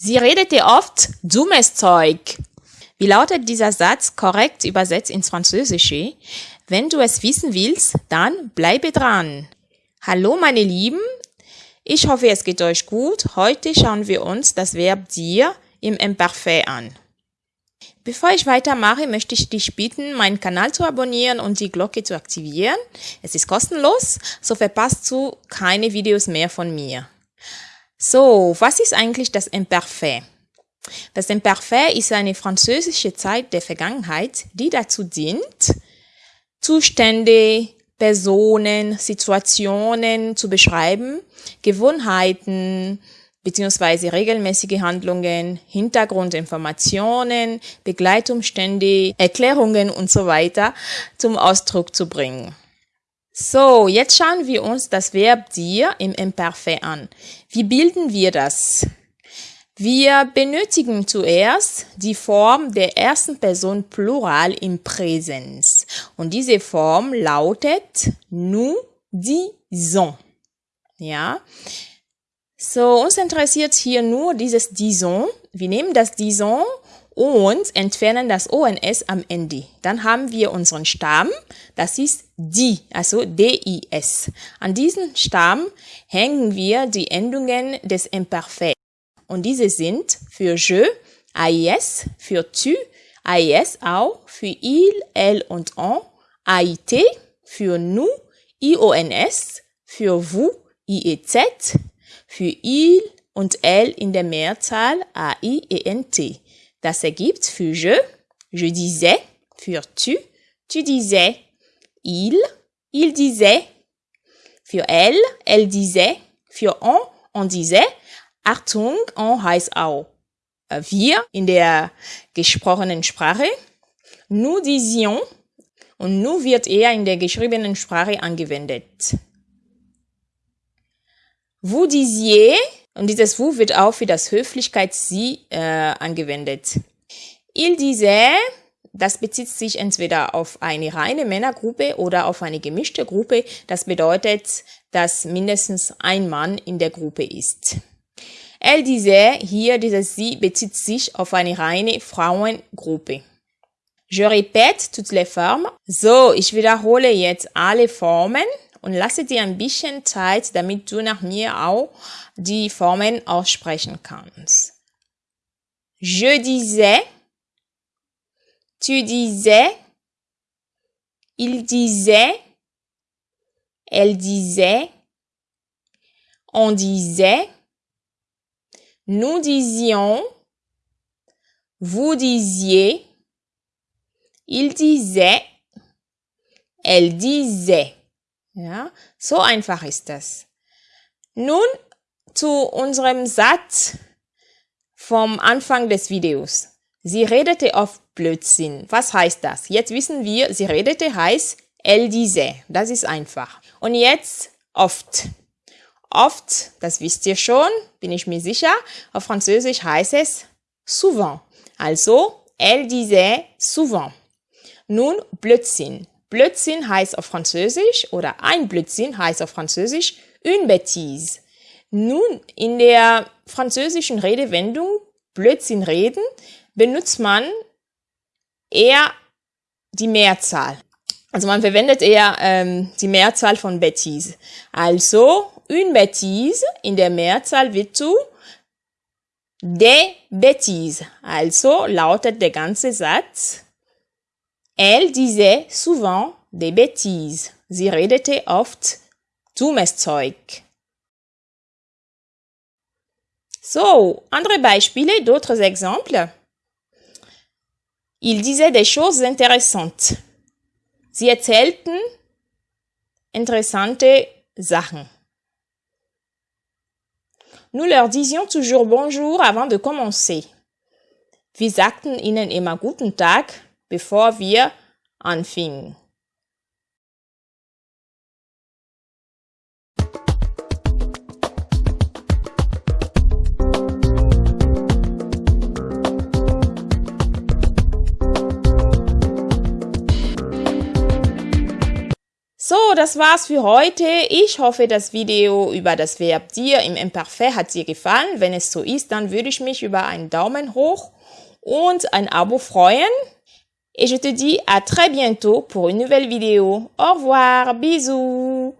Sie redete oft dummes Zeug. Wie lautet dieser Satz korrekt übersetzt ins Französische? Wenn du es wissen willst, dann bleibe dran. Hallo meine Lieben, ich hoffe es geht euch gut. Heute schauen wir uns das Verb dir im Imperfekt an. Bevor ich weitermache, möchte ich dich bitten, meinen Kanal zu abonnieren und die Glocke zu aktivieren. Es ist kostenlos, so verpasst du keine Videos mehr von mir. So, was ist eigentlich das Imperfekt? Das Imperfekt ist eine französische Zeit der Vergangenheit, die dazu dient, Zustände, Personen, Situationen zu beschreiben, Gewohnheiten bzw. regelmäßige Handlungen, Hintergrundinformationen, Begleitumstände, Erklärungen und so weiter zum Ausdruck zu bringen. So, jetzt schauen wir uns das Verb dir im Imperfekt an. Wie bilden wir das? Wir benötigen zuerst die Form der ersten Person Plural im Präsens. Und diese Form lautet nous disons. Ja. So, uns interessiert hier nur dieses dison. Wir nehmen das dison und entfernen das ONS am Ende. Dann haben wir unseren Stamm, das ist die, also DIS. An diesen Stamm hängen wir die Endungen des Imperfekt. Und diese sind für je, AIS, für tu, AIS auch, für il, elle und on, AIT, für nous, IONS, für vous, IEZ, für il und elle in der Mehrzahl, AIENT. Das ergibt für je, je disais, für tu, tu disais, il, il disait, für elle, elle disait, für on, on disait, Achtung on heißt auch. Äh, wir in der gesprochenen Sprache. Nous disions. Und nous wird eher in der geschriebenen Sprache angewendet. Vous disiez und dieses vous wird auch für das Höflichkeits-Sie äh, angewendet. Il disait, das bezieht sich entweder auf eine reine Männergruppe oder auf eine gemischte Gruppe. Das bedeutet, dass mindestens ein Mann in der Gruppe ist. Elle disait, hier dieses Sie bezieht sich auf eine reine Frauengruppe. Je répète toutes les formes. So, ich wiederhole jetzt alle Formen und lasse dir ein bisschen Zeit, damit du nach mir auch die Formen aussprechen kannst. Je disais, tu disais, il disait, elle disait, on disait, Nous disions, vous disiez, il disait, elle disait. Ja, so einfach ist das. Nun zu unserem Satz vom Anfang des Videos. Sie redete oft Blödsinn. Was heißt das? Jetzt wissen wir, sie redete heißt elle disait. Das ist einfach. Und jetzt oft. Oft, das wisst ihr schon, bin ich mir sicher, auf Französisch heißt es souvent. Also, elle disait souvent. Nun, Blödsinn. Blödsinn heißt auf Französisch oder ein Blödsinn heißt auf Französisch une bêtise. Nun, in der französischen Redewendung Blödsinn reden benutzt man eher die Mehrzahl. Also man verwendet eher ähm, die Mehrzahl von Bêtise. Also une bêtise in der Mehrzahl wird zu des bêtises. Also lautet der ganze Satz, elle disait souvent des bêtises. Sie redete oft dummes Zeug. So, andere Beispiele, d'autres exemples. Il disait des choses intéressantes. Sie erzählten interessante Sachen. Nous leur disions toujours bonjour avant de commencer. Wir sagten ihnen immer guten Tag, bevor wir anfingen. So, das war's für heute. Ich hoffe, das Video über das Verb dir im Imperfekt hat dir gefallen. Wenn es so ist, dann würde ich mich über einen Daumen hoch und ein Abo freuen. Et je te dis à très bientôt pour une nouvelle vidéo. Au revoir, bisous.